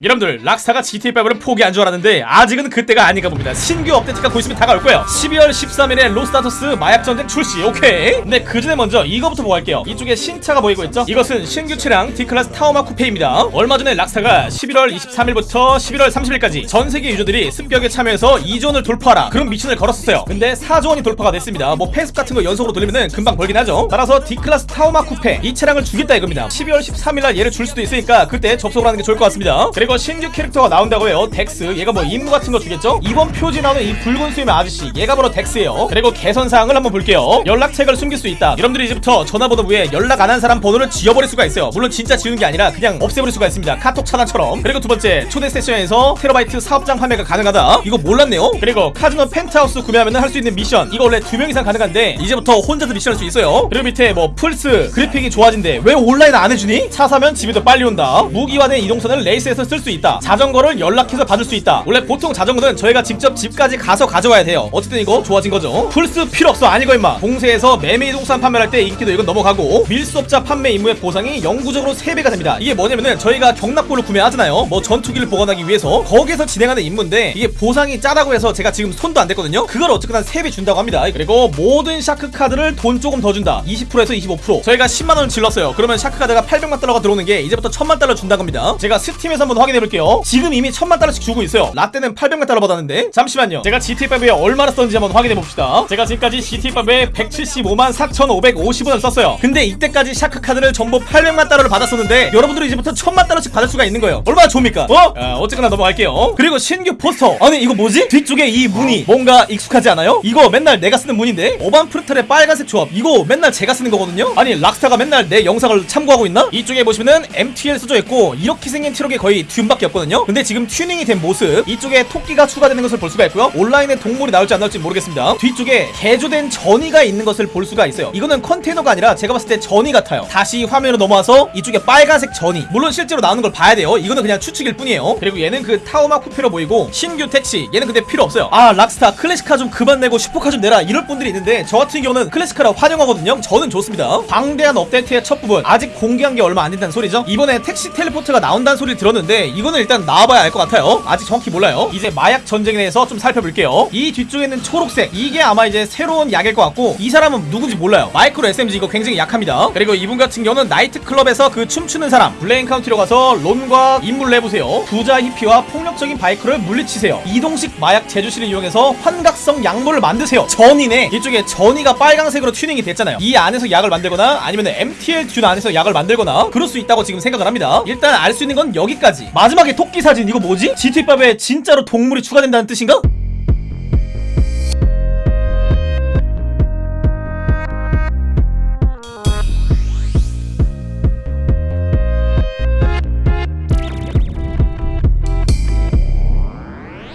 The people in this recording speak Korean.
여러분들 락스타가 GTA5를 포기한 줄 알았는데 아직은 그때가 아닌가 봅니다. 신규 업데이트가 곧 있으면 다가올 거예요. 12월 13일에 로스산토스 마약전쟁 출시 오케이? 근데 그 전에 먼저 이거부터 보고 갈게요. 이쪽에 신차가 보이고 있죠? 이것은 신규 차량 D클래스 타오마 쿠페입니다. 얼마 전에 락스타가 11월 23일부터 11월 30일까지 전 세계 유저들이 습격에 참여해서 2조원을 돌파하라. 그런 미션을 걸었었어요. 근데 4조원이 돌파가 됐습니다. 뭐 패스 같은 거 연속으로 돌리면은 금방 벌긴 하죠. 따라서 D클래스 타오마 쿠페 이 차량을 주겠다 이겁니다. 12월 13일날 얘를 줄 수도 있으니까 그때 접속을 하는 게 좋을 것 같습니다. 그리고 신규 캐릭터가 나온다고 해요. 덱스. 얘가 뭐 임무 같은 거 주겠죠? 이번 표지 나오는 이 붉은 수염의 아저씨. 얘가 바로 덱스예요. 그리고 개선사항을 한번 볼게요. 연락책을 숨길 수 있다. 여러분들이 이제부터 전화번호 위에 연락 안 한 사람 번호를 지워버릴 수가 있어요. 물론 진짜 지우는 게 아니라 그냥 없애버릴 수가 있습니다. 카톡 차단처럼. 그리고 두 번째 초대 세션에서 테러바이트 사업장 판매가 가능하다. 이거 몰랐네요. 그리고 카지노 펜트하우스 구매하면 할 수 있는 미션. 이거 원래 두 명 이상 가능한데 이제부터 혼자서 미션 할 수 있어요. 그리고 밑에 뭐 플스 그래픽이 좋아진대. 왜 온라인 안 해주니? 차 사면 집에 더 빨리 온다. 무기화된 이동수단을 레이스에서 쓸수 있다. 자전거를 연락해서 받을 수 있다. 원래 보통 자전거는 저희가 직접 집까지 가서 가져와야 돼요. 어쨌든 이거 좋아진 거죠. 플스 필요 없어. 아니고 임마. 봉쇄에서 매매 이동수단 판매할 때 인기도 이건 넘어가고 밀수업자 판매 임무의 보상이 영구적으로 3배가 됩니다. 이게 뭐냐면은 저희가 격납고를 구매하잖아요. 뭐 전투기를 보관하기 위해서 거기에서 진행하는 임무인데 이게 보상이 짜다고 해서 제가 지금 손도 안 댔거든요. 그걸 어쨌거나 3배 준다고 합니다. 그리고 모든 샤크 카드를 돈 조금 더 준다. 20%에서 25% 저희가 10만원을 질렀어요. 그러면 샤크 카드가 800만 달러가 들어오는 게 이제부터 1000만 달러 준다고 합니다. 제가 스팀에서 한번 확인 해 볼게요. 지금 이미 1000만 달러씩 주고 있어요. 라떼는 800만 달러 받았는데. 잠시만요. 제가 GTA5에 얼마나 썼는지 한번 확인해 봅시다. 제가 지금까지 GTA5에 175만 4550원을 썼어요. 근데 이때까지 샤크 카드를 전부 800만 달러를 받았었는데 여러분들이 이제부터 1000만 달러씩 받을 수가 있는 거예요. 얼마나 좋습니까? 어? 아, 어쨌거나 넘어갈게요. 그리고 신규 포스터. 아니 이거 뭐지? 뒤쪽에 이 문이 뭔가 익숙하지 않아요? 이거 맨날 내가 쓰는 문인데? 오반 프루텔의 빨간색 조합. 이거 맨날 제가 쓰는 거거든요? 아니 락스타가 맨날 내 영상을 참고하고 있나? 이쪽에 보시면은 MTL 써져 있고 이렇게 생긴 트럭이 거의 듄밖에 없거든요? 근데 지금 튜닝이 된 모습 이쪽에 토끼가 추가되는 것을 볼 수가 있고요. 온라인에 동물이 나올지 안 나올지 모르겠습니다. 뒤쪽에 개조된 저니가 있는 것을 볼 수가 있어요. 이거는 컨테이너가 아니라 제가 봤을 때 저니 같아요. 다시 화면으로 넘어와서 이쪽에 빨간색 저니. 물론 실제로 나오는 걸 봐야 돼요. 이거는 그냥 추측일 뿐이에요. 그리고 얘는 그 타오마 쿠페로 보이고 신규 택시. 얘는 근데 필요 없어요. 아 락스타 클래식카 좀 그만 내고 슈퍼카 좀 내라. 이럴 분들이 있는데 저 같은 경우는 클래식카라 환영하거든요. 저는 좋습니다. 방대한 업데이트의 첫 부분. 아직 공개한 게 얼마 안 된다는 소리죠? 이번에 택시 텔레포트가 나온다는 소리를 들었는데 이거는 일단 나와봐야 알 것 같아요. 아직 정확히 몰라요. 이제 마약 전쟁에 대해서 좀 살펴볼게요. 이 뒤쪽에 있는 초록색. 이게 아마 이제 새로운 약일 것 같고 이 사람은 누군지 몰라요. 마이크로 SMG 이거 굉장히 약합니다. 그리고 이분 같은 경우는 나이트클럽에서 그 춤추는 사람 블레인 카운티로 가서 론과 임무를 해보세요. 부자 히피와 폭력적인 바이크를 물리치세요. 이동식 마약 제조실을 이용해서 환각성 약물을 만드세요. 저니네 이쪽에 저니가 빨강색으로 튜닝이 됐잖아요. 이 안에서 약을 만들거나 아니면 MTL 듄 안에서 약을 만들거나 그럴 수 있다고 지금 생각을 합니다. 일단 알 수 있는 건 여기까지 마지막에 토끼 사진 이거 뭐지? GT5에 진짜로 동물이 추가된다는 뜻인가?